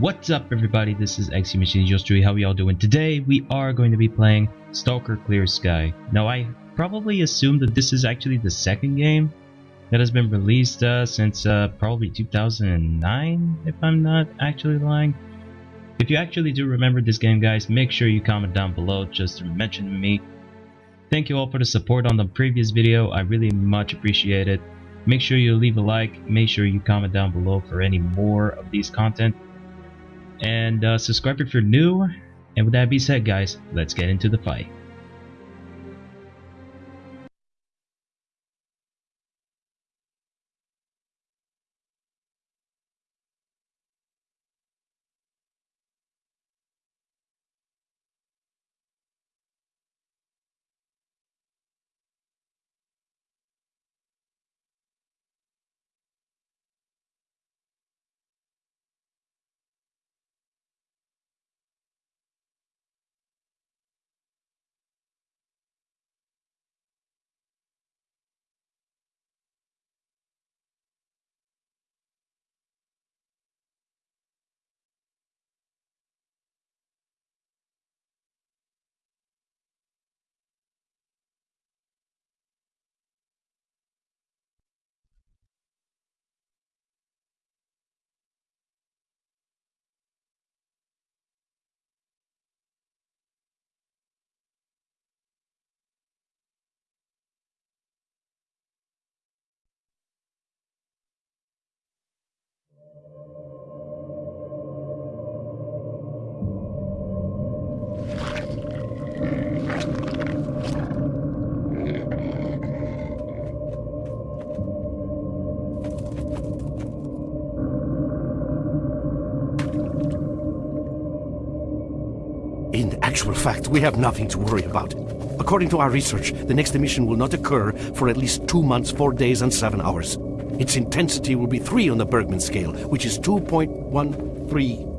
What's up everybody, this is XC Machine Jostrui, how y'all doing? Today we are going to be playing Stalker Clear Sky. Now I probably assume that this is actually the second game that has been released uh, since uh, probably 2009, if I'm not actually lying. If you actually do remember this game guys, make sure you comment down below just to mention me. Thank you all for the support on the previous video, I really much appreciate it. Make sure you leave a like, make sure you comment down below for any more of these content and uh, subscribe if you're new. And with that being said, guys, let's get into the fight. Fact, we have nothing to worry about. According to our research, the next emission will not occur for at least two months, four days, and seven hours. Its intensity will be 3 on the Bergman scale, which is 2.13.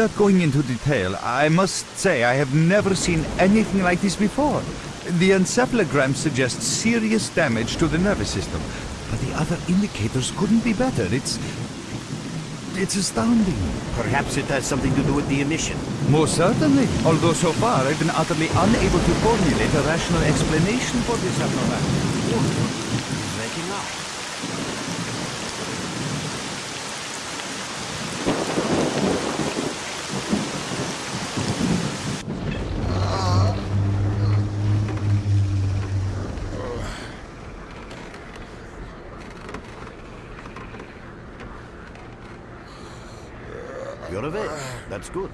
Without going into detail, I must say I have never seen anything like this before. The encephalogram suggests serious damage to the nervous system, but the other indicators couldn't be better. It's... it's astounding. Perhaps it has something to do with the emission. Most certainly, although so far I've been utterly unable to formulate a rational explanation for this abnormality. Making up. You're awake. That's good.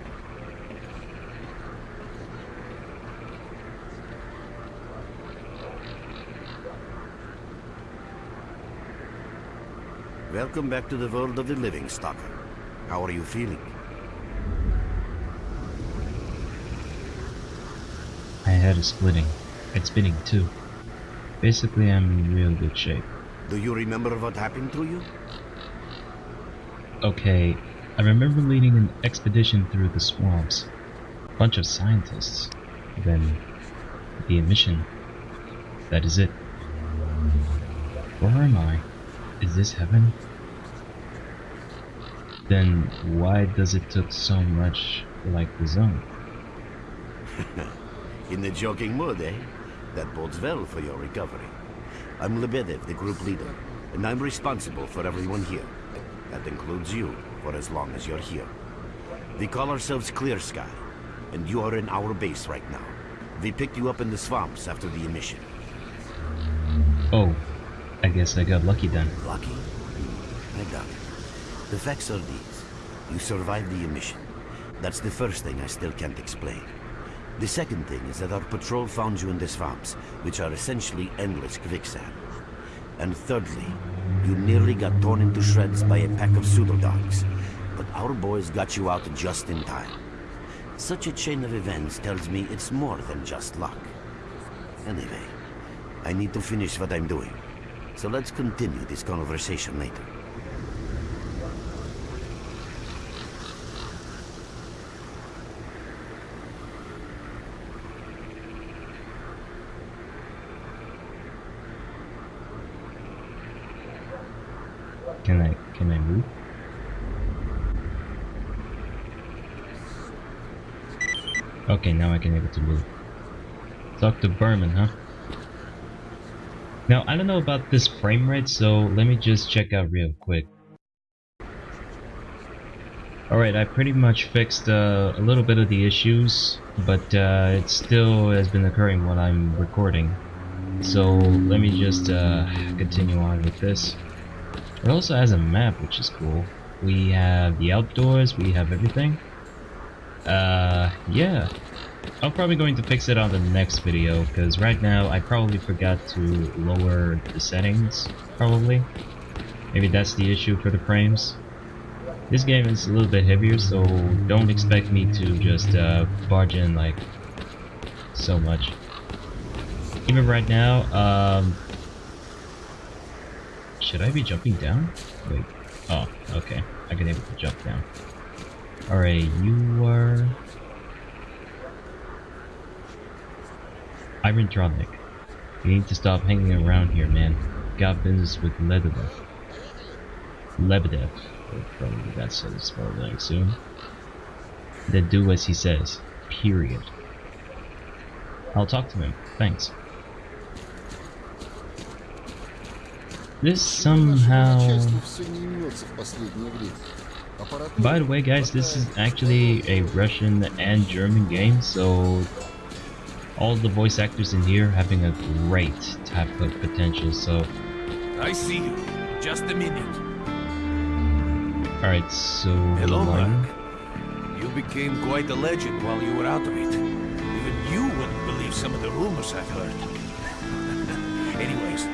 Welcome back to the world of the living, Stalker. How are you feeling? My head is splitting. It's spinning too. Basically, I'm in real good shape. Do you remember what happened to you? Okay, I remember leading an expedition through the swamps. A Bunch of scientists. Then, the emission. That is it. Where am I? Is this heaven? Then why does it took so much like the zone? In the joking mood, eh? That bodes well for your recovery. I'm Lebedev, the group leader, and I'm responsible for everyone here. That includes you, for as long as you're here. We call ourselves Clear Sky, and you are in our base right now. We picked you up in the swamps after the emission. Oh, I guess I got lucky then. Lucky? The facts are these. You survived the emission. That's the first thing I still can't explain. The second thing is that our patrol found you in the swamps, which are essentially endless quicksand. And thirdly, you nearly got torn into shreds by a pack of pseudo-dogs. But our boys got you out just in time. Such a chain of events tells me it's more than just luck. Anyway, I need to finish what I'm doing. So let's continue this conversation later. Can Move? Okay, now I can able to move. Talk to Berman, huh? Now I don't know about this frame rate, so let me just check out real quick. Alright, I pretty much fixed uh, a little bit of the issues, but uh, it still has been occurring while I'm recording. So let me just uh, continue on with this. It also has a map, which is cool. We have the outdoors, we have everything. Uh, yeah. I'm probably going to fix it on the next video, because right now I probably forgot to lower the settings, probably. Maybe that's the issue for the frames. This game is a little bit heavier, so don't expect me to just uh, barge in like so much. Even right now, um, should I be jumping down? Wait. Oh, okay. I can able to jump down. Alright, you are... Iron Tronic. You need to stop hanging around here, man. Got business with Lebedev. Lebedev. Probably that's how it's spelled, I assume. Then do as he says. Period. I'll talk to him. Thanks. This somehow... By the way guys, this is actually a Russian and German game, so all the voice actors in here having a great type of potential, so... I see you. Just a minute. Alright, so... Hello? Mark. You became quite a legend while you were out of it. Even you wouldn't believe some of the rumors I've heard. Anyways,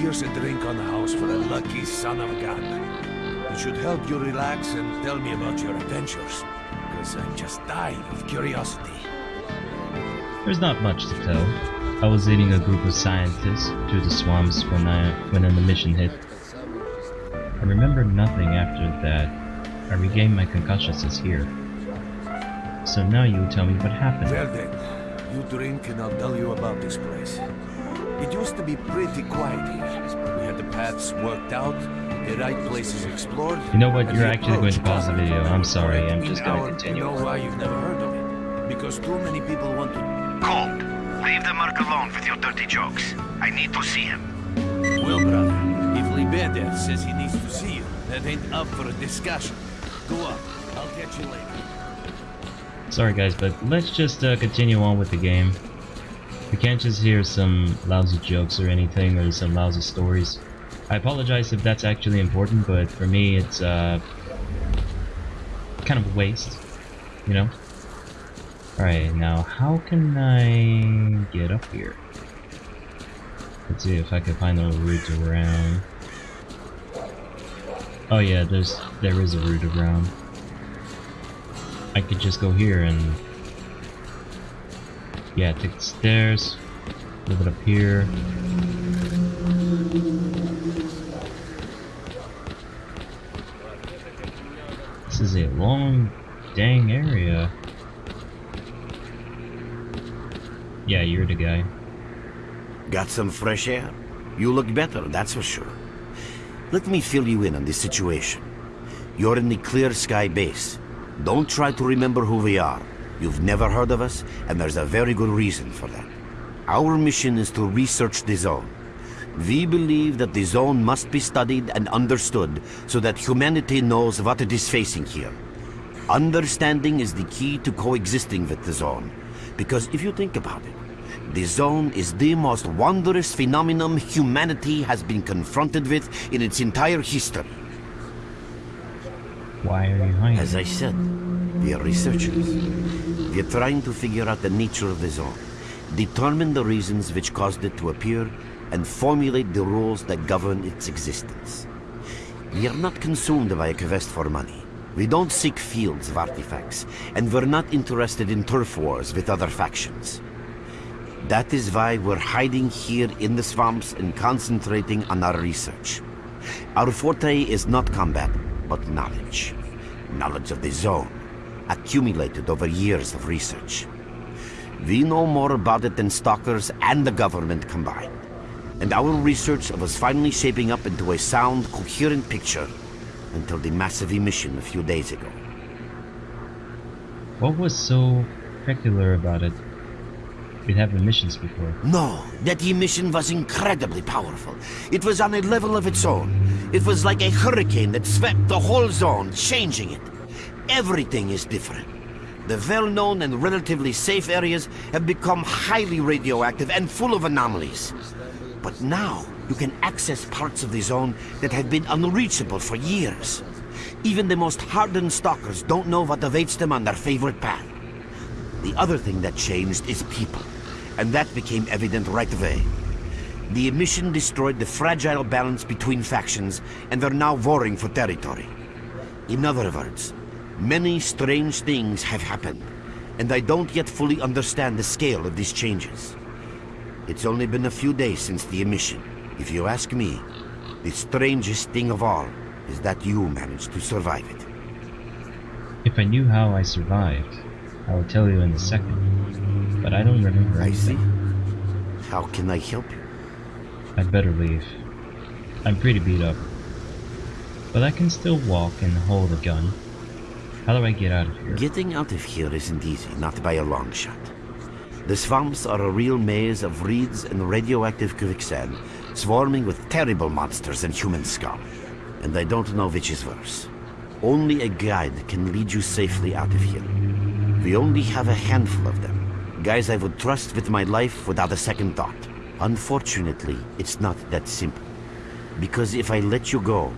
here's a drink on the house for a lucky son of a gun. It should help you relax and tell me about your adventures. Because I'm just dying of curiosity. There's not much to tell. I was leading a group of scientists through the swamps when I when the mission hit. I remember nothing after that. I regained my concussion sense here. So now you tell me what happened. Well then, you drink and I'll tell you about this place. It used to be pretty quiet here. We had the paths worked out, the right places explored. You know what, you're actually going to pause the video. I'm sorry, I'm just gonna continue. You know why you've never heard of it? Because too many people want to... Colt, leave the merc alone with your dirty jokes. I need to see him. Well, brother, if Lebedev says he needs to see you, that ain't up for a discussion. Go up. I'll catch you later. Sorry guys, but let's just uh, continue on with the game. We can't just hear some lousy jokes or anything, or some lousy stories. I apologize if that's actually important, but for me it's uh, kind of a waste, you know? Alright, now how can I get up here? Let's see if I can find a route around. Oh yeah, there's there is a route around. I could just go here and yeah, take the stairs, move it up here. This is a long dang area. Yeah, you're the guy. Got some fresh air? You look better, that's for sure. Let me fill you in on this situation. You're in the Clear Sky base. Don't try to remember who we are. You've never heard of us, and there's a very good reason for that. Our mission is to research the zone. We believe that the zone must be studied and understood so that humanity knows what it is facing here. Understanding is the key to coexisting with the zone. Because if you think about it, the zone is the most wondrous phenomenon humanity has been confronted with in its entire history. Why are you hiding? As I said, we are researchers. We are trying to figure out the nature of the zone, determine the reasons which caused it to appear, and formulate the rules that govern its existence. We are not consumed by a quest for money. We don't seek fields of artifacts, and we're not interested in turf wars with other factions. That is why we're hiding here in the swamps and concentrating on our research. Our forte is not combat, but knowledge. Knowledge of the zone, accumulated over years of research. We know more about it than stalkers and the government combined. And our research was finally shaping up into a sound, coherent picture until the massive emission a few days ago. What was so peculiar about it? We'd have emissions before. No, that emission was incredibly powerful. It was on a level of its own. It was like a hurricane that swept the whole zone, changing it. Everything is different. The well-known and relatively safe areas have become highly radioactive and full of anomalies. But now, you can access parts of the zone that have been unreachable for years. Even the most hardened stalkers don't know what awaits them on their favorite path. The other thing that changed is people, and that became evident right away. The emission destroyed the fragile balance between factions, and they're now warring for territory. In other words, many strange things have happened, and I don't yet fully understand the scale of these changes. It's only been a few days since the emission. If you ask me, the strangest thing of all is that you managed to survive it. If I knew how I survived, I would tell you in a second. But I don't remember. I see. How can I help you? I'd better leave. I'm pretty beat up. But I can still walk and hold a gun. How do I get out of here? Getting out of here isn't easy, not by a long shot. The swamps are a real maze of reeds and radioactive quicksand, swarming with terrible monsters and human scum. And I don't know which is worse. Only a guide can lead you safely out of here. We only have a handful of them. Guys I would trust with my life without a second thought. Unfortunately, it's not that simple. Because if I let you go,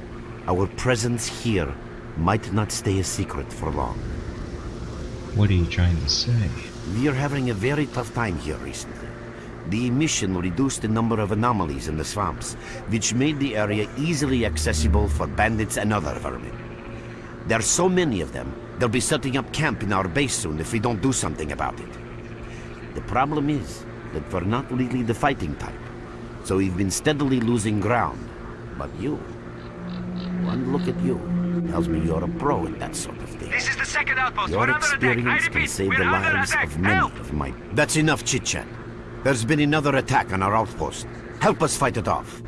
our presence here might not stay a secret for long. What are you trying to say? We are having a very tough time here recently. The emission reduced the number of anomalies in the swamps, which made the area easily accessible for bandits and other vermin. There are so many of them, they'll be setting up camp in our base soon if we don't do something about it. The problem is that we're not really the fighting type, so we've been steadily losing ground. But you, one look at you, tells me you're a pro at that sort of thing. This is the second outpost. Your we're under attack. Experience can save we're the lives attack. of many Help! of my... That's enough chit-chat. There's been another attack on our outpost. Help us fight it off.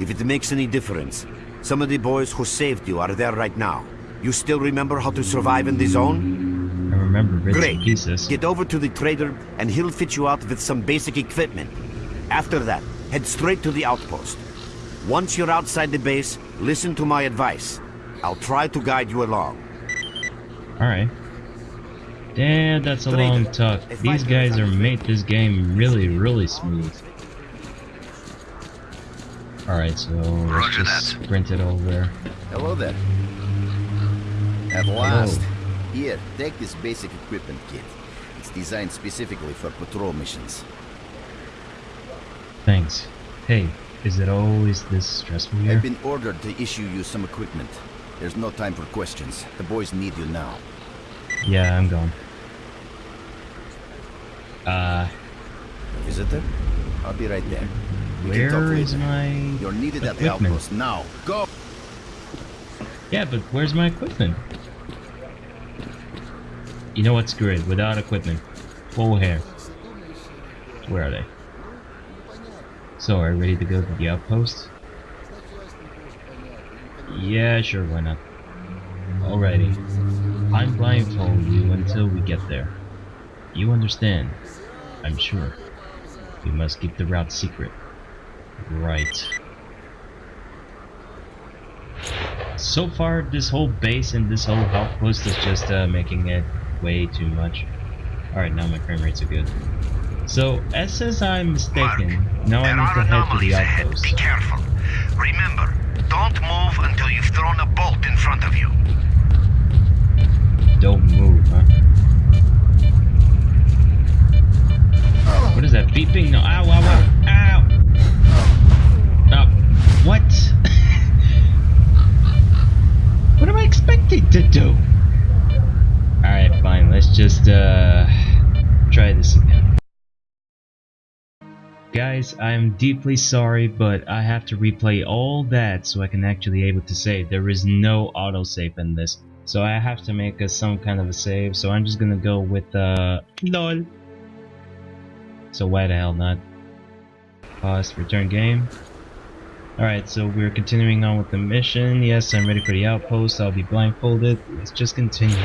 If it makes any difference, some of the boys who saved you are there right now. You still remember how to survive in the zone? I remember bits Great. and pieces. Get over to the trader and he'll fit you out with some basic equipment. After that, head straight to the outpost. Once you're outside the base, listen to my advice. I'll try to guide you along. Alright. Damn, that's a long talk. These guys are made this game really, really smooth. Alright, so let's just sprint it over. Hello there. At last. Here, take this basic equipment kit. It's designed specifically for patrol missions. Thanks. Hey, is it always this stressful here? I've been ordered to issue you some equipment. There's no time for questions. The boys need you now. Yeah, I'm gone. Uh, Visitor? I'll be right there. We where is my You're needed at the outpost now. Go! Yeah, but where's my equipment? You know what? Screw it. Without equipment. Full hair. Where are they? So, are you ready to go to the outpost? Yeah, sure, why not? Alrighty. I'm blindfold you until we get there. You understand, I'm sure. We must keep the route secret. Right. So far, this whole base and this whole outpost is just uh, making it way too much. Alright, now my frame rates are good. So, as says I'm mistaken, Mark, now I need to head to the outpost. Be careful. Remember, don't move until you've thrown a bolt in front of you. Don't move, huh? What is that beeping? No, ow, ow, ow, ow! Oh, what? what am I expected to do? Alright, fine, let's just, uh, try this again. Guys, I'm deeply sorry, but I have to replay all that so I can actually able to save. There is no autosave in this. So I have to make a, some kind of a save, so I'm just gonna go with, uh, LOL. So why the hell not? Pause, return game. Alright, so we're continuing on with the mission. Yes, I'm ready for the outpost. I'll be blindfolded. Let's just continue.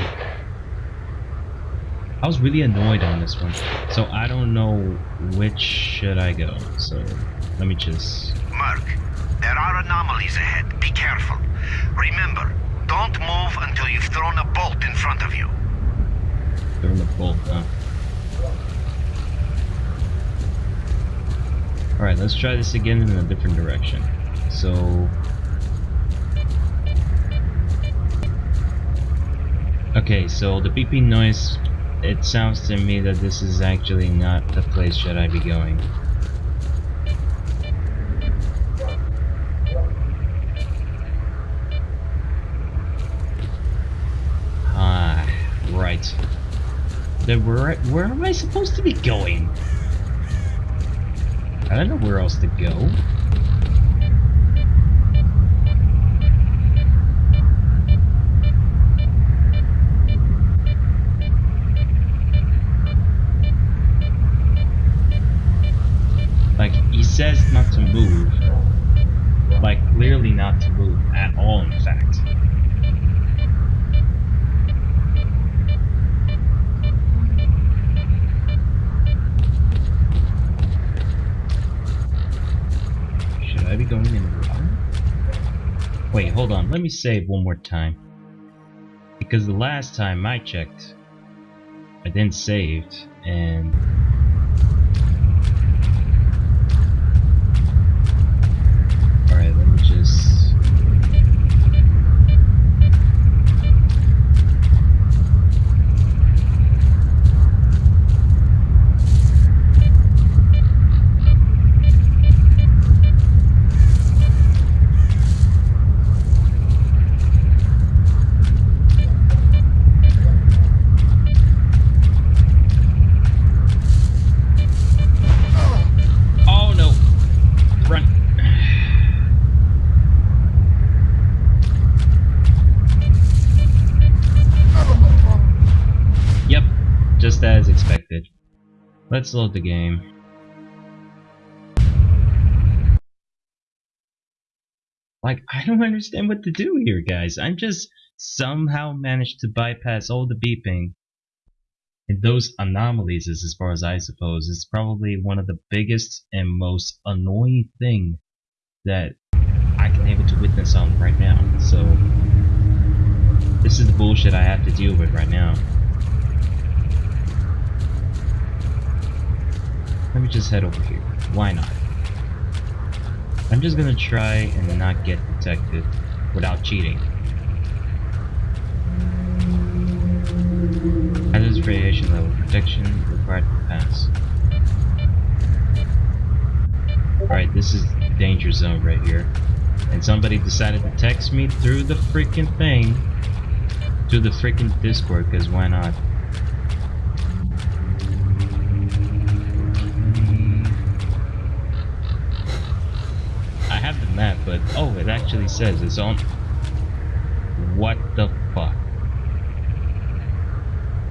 I was really annoyed on this one. So I don't know which should I go. So let me just... Mark, there are anomalies ahead. Be careful. Remember, don't move until you've thrown a bolt in front of you. Throw the bolt, huh? Alright, let's try this again in a different direction. So... Okay, so the beeping noise, it sounds to me that this is actually not the place should I be going. Ah, right. Then where where am I supposed to be going? I don't know where else to go. Like he says not to move. Like clearly not to move at all in fact. Should I be going in the wrong? Wait, hold on. Let me save one more time. Because the last time I checked, I didn't save, and Alright, let me just... Oh no! Run! Yep, just as expected. Let's load the game. Like, I don't understand what to do here, guys. I'm just somehow managed to bypass all the beeping. And those anomalies is as far as I suppose. It's probably one of the biggest and most annoying thing that I can able to witness on right now. So this is the bullshit I have to deal with right now. Let me just head over here. Why not? I'm just gonna try and not get detected without cheating. Hazardous radiation level protection required to pass. Alright, this is danger zone right here. And somebody decided to text me through the freaking thing. Through the freaking Discord, because why not? But oh, it actually says it's on. What the fuck?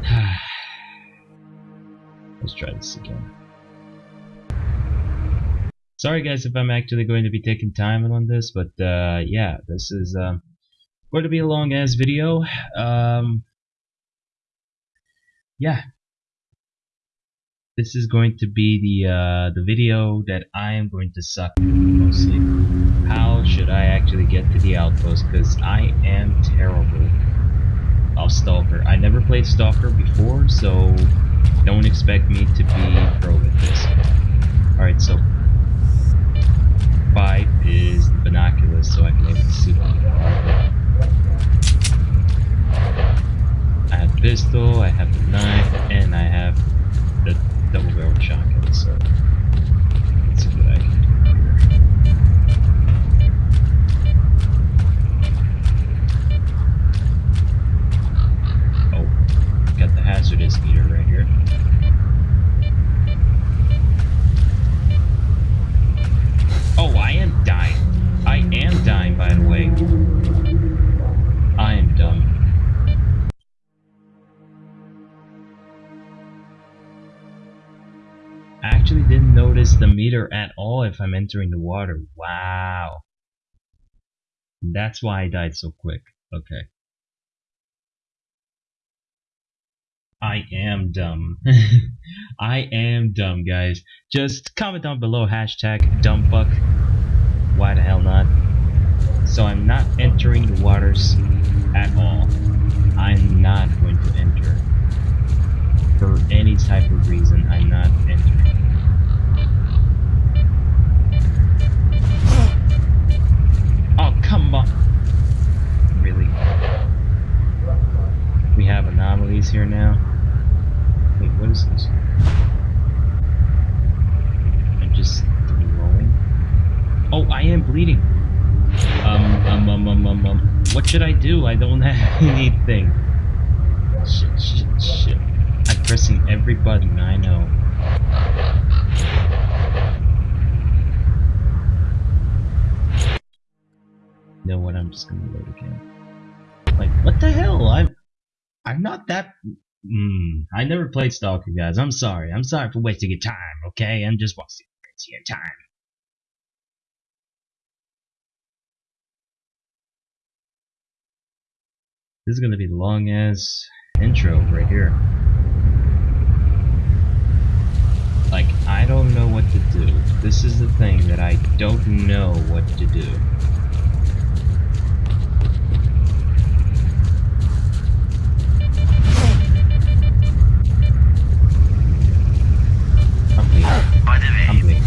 Let's try this again. Sorry guys if I'm actually going to be taking time on this, but uh, yeah, this is um, going to be a long ass video. Um, yeah, this is going to be the uh, the video that I am going to suck mostly. How should I actually get to the outpost? Because I am terrible of Stalker. I never played Stalker before, so don't expect me to be pro with this. Alright, so 5 is the binoculars, so I can able to see them. I have pistol, I have the knife, and I have the double barrel shotgun, so. Oh, got the hazardous meter right here. Oh, I am dying. I am dying, by the way. Notice the meter at all if I'm entering the water. Wow. That's why I died so quick. Okay. I am dumb. I am dumb, guys. Just comment down below hashtag dumbfuck. Why the hell not? So I'm not entering the waters at all. I'm not going to enter. For any type of reason, I'm not entering. Come on. Really? We have anomalies here now. Wait, what is this? I'm just glowing. Oh, I am bleeding. Um, um, um, um, um, um. What should I do? I don't have anything. Shit, shit, shit. I'm pressing every button, I know. Know what? I'm just gonna load again. Like, what the hell? I'm, I'm not that. Mm, I never played Stalker, guys. I'm sorry. I'm sorry for wasting your time. Okay, I'm just wasting your time. This is gonna be long as intro right here. Like, I don't know what to do. This is the thing that I don't know what to do. By the way,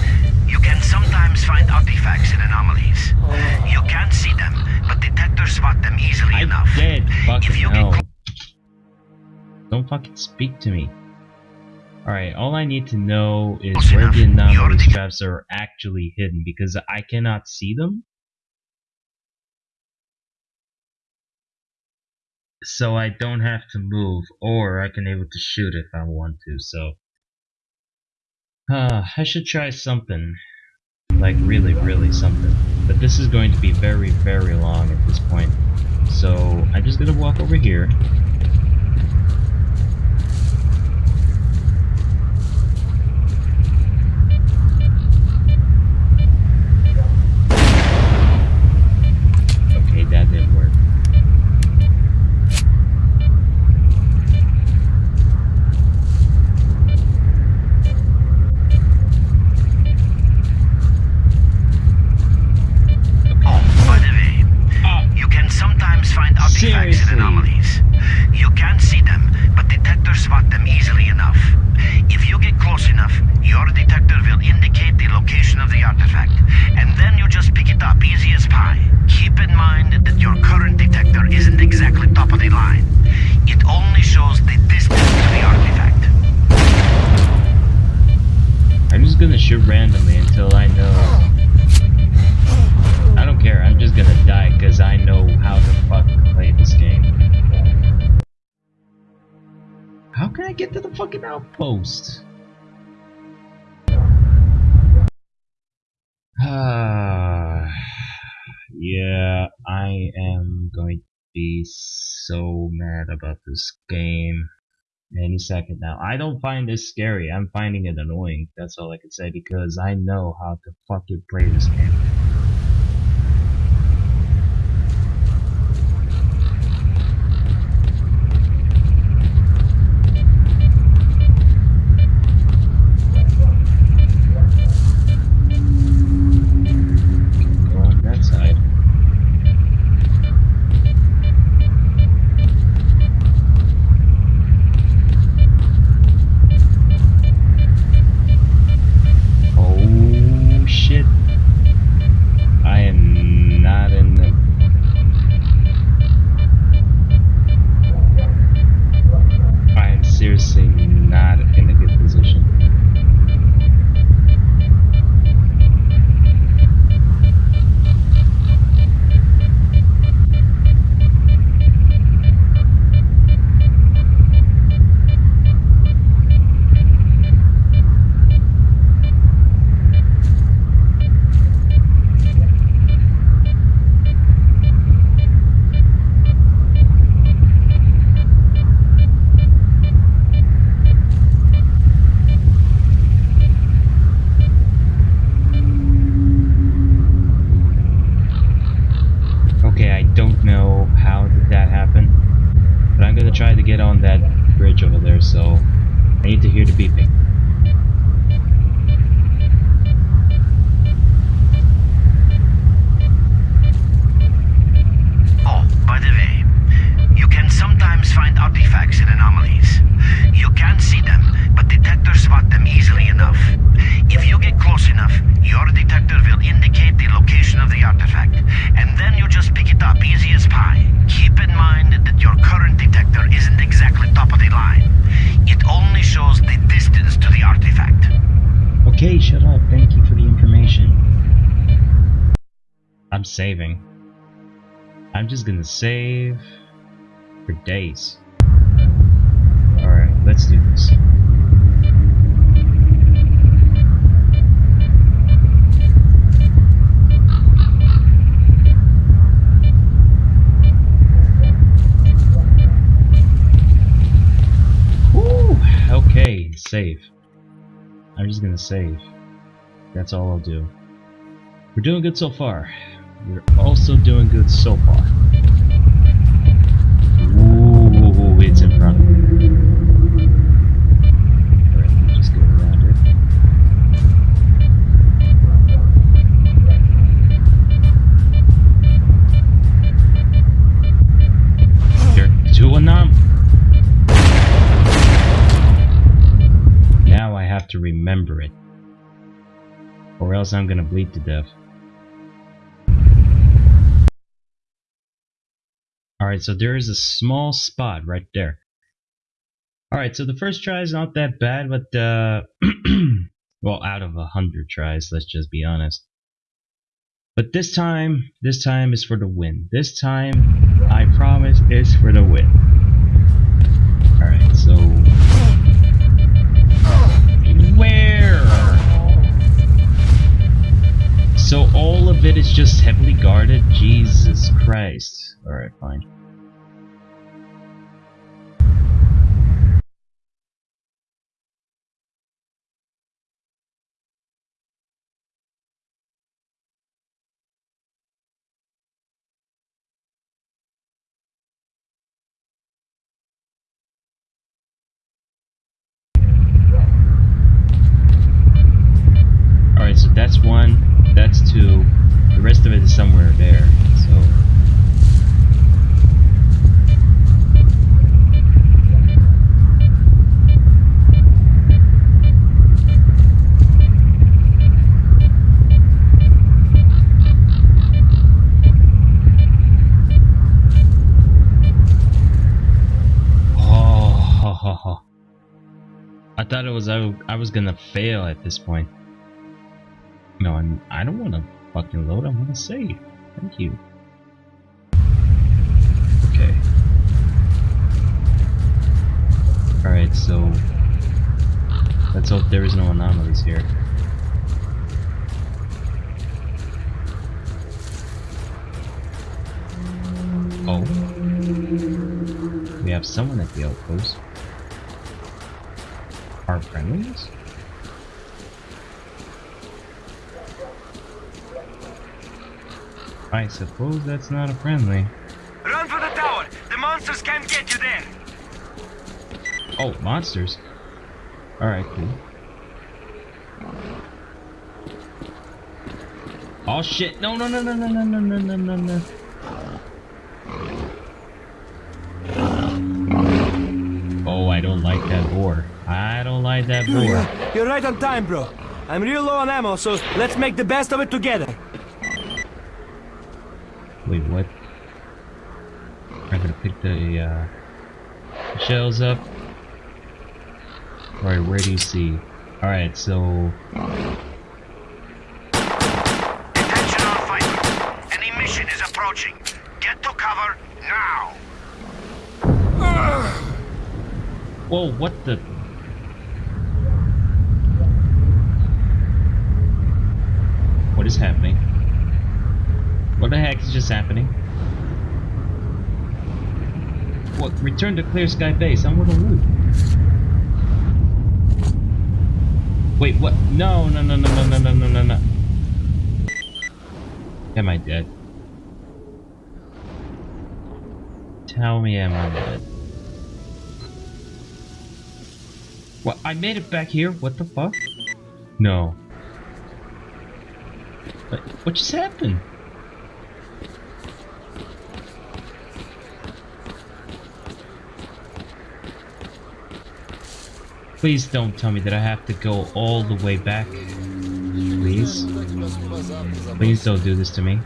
you can sometimes find artifacts and anomalies. Oh. You can't see them, but detectors spot them easily I enough. did fucking you know. get Don't fucking speak to me. Alright, all I need to know is Close where enough. the anomaly traps are actually hidden because I cannot see them. So I don't have to move, or I can able to shoot if I want to, so. Uh, I should try something. Like really, really something. But this is going to be very, very long at this point. So I'm just gonna walk over here. Your current detector isn't exactly top of the line. It only shows the distance to the artifact. I'm just gonna shoot randomly until I know. I don't care, I'm just gonna die because I know how to fucking play this game. How can I get to the fucking outpost? Ah, yeah, I am going to be so mad about this game any second now. I don't find this scary. I'm finding it annoying. That's all I can say because I know how to fucking play this game. Save for days. Alright, let's do this. Whew, okay, save. I'm just gonna save. That's all I'll do. We're doing good so far. We're also doing good so far. To remember it. Or else I'm gonna bleed to death. Alright, so there is a small spot right there. Alright, so the first try is not that bad, but uh well out of a hundred tries, let's just be honest. But this time, this time is for the win. This time, I promise, is for the win. Alright, so So all of it is just heavily guarded? Jesus Christ. Alright, fine. Alright, so that's one, that's two, the rest of it is somewhere there, so. Oh, ho, ho, ho. I thought it was I, I was gonna fail at this point. No, I'm, I don't want to fucking load. I want to save. Thank you. Okay. Alright, so... Let's hope there is no anomalies here. Oh. We have someone at the outpost. Our friendlies? I suppose that's not a friendly. Run for the tower! The monsters can't get you there! Oh, monsters. Alright, cool. Oh shit! No, no, no, no, no, no, no, no, no, no, no. Oh, I don't like that boar. I don't like that boar. You're right on time, bro. I'm real low on ammo, so let's make the best of it together. Wait, what? I'm gonna pick the uh, shells up. Alright, where do you see? Alright, so Attention all fighters! An emission is approaching. Get to cover now! Whoa, what the? What is happening? What the heck is just happening? What? Return to Clear Sky Base. I'm gonna loot. Wait, what? No, no, no, no, no, no, no, no, no. Am I dead? Tell me am I dead? What? I made it back here? What the fuck? No. What just happened? Please don't tell me that I have to go all the way back. Please. Please don't do this to me.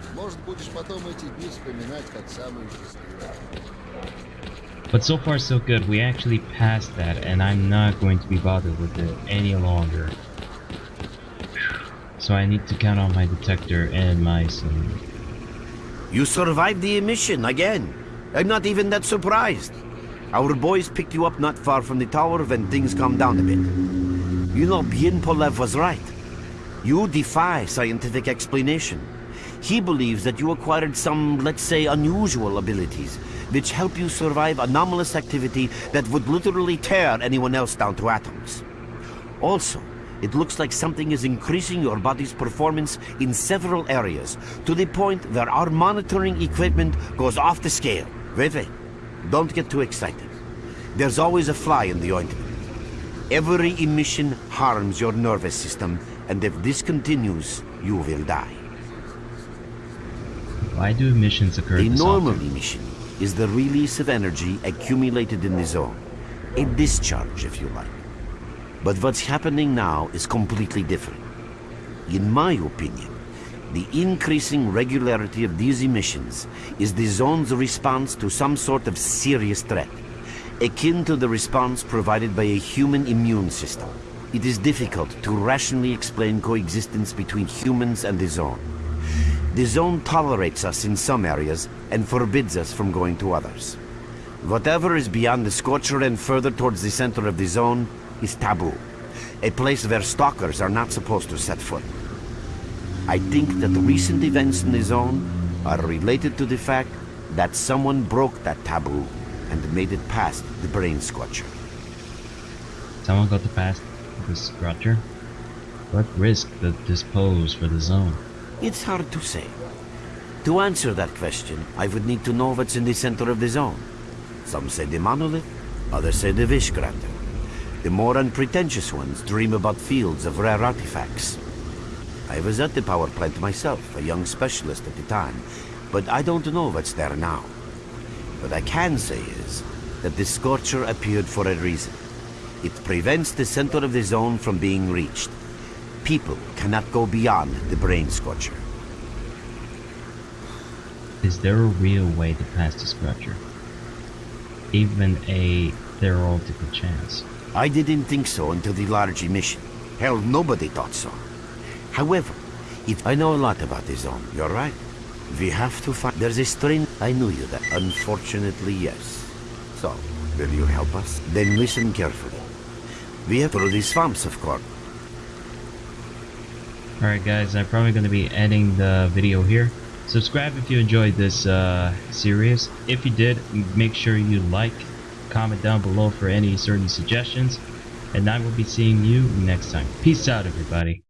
But so far so good, we actually passed that and I'm not going to be bothered with it any longer. So I need to count on my detector and my sim. You survived the emission again. I'm not even that surprised. Our boys picked you up not far from the tower when things calmed down a bit. You know, Bien Polev was right. You defy scientific explanation. He believes that you acquired some, let's say, unusual abilities, which help you survive anomalous activity that would literally tear anyone else down to atoms. Also, it looks like something is increasing your body's performance in several areas, to the point where our monitoring equipment goes off the scale. Wait, wait. Don't get too excited. There's always a fly in the ointment. Every emission harms your nervous system, and if this continues, you will die. Why do emissions occur A normal often? emission is the release of energy accumulated in the zone. A discharge, if you like. But what's happening now is completely different. In my opinion, the increasing regularity of these emissions is the zone's response to some sort of serious threat, akin to the response provided by a human immune system. It is difficult to rationally explain coexistence between humans and the zone. The zone tolerates us in some areas and forbids us from going to others. Whatever is beyond the Scorcher and further towards the center of the zone is taboo, a place where stalkers are not supposed to set foot. I think that the recent events in the zone are related to the fact that someone broke that taboo and made it past the brain scorcher. Someone got to pass the Scorcher? What risk does this pose for the zone? It's hard to say. To answer that question, I would need to know what's in the center of the zone. Some say the monolith, others say the Wish Granter. The more unpretentious ones dream about fields of rare artifacts. I was at the power plant myself, a young specialist at the time, but I don't know what's there now. What I can say is that the Scorcher appeared for a reason. It prevents the center of the zone from being reached. People cannot go beyond the Brain Scorcher. Is there a real way to pass the Scorcher? Even a theoretical chance. I didn't think so until the large emission. Hell, nobody thought so. However, I know a lot about the zone, you're right. We have to find... There's a strain... I knew you that. Unfortunately, yes. So, will you help us? Then listen carefully. We have through the swamps, of course. Alright guys, I'm probably going to be ending the video here. Subscribe if you enjoyed this uh, series. If you did, make sure you like, comment down below for any certain suggestions. And I will be seeing you next time. Peace out everybody.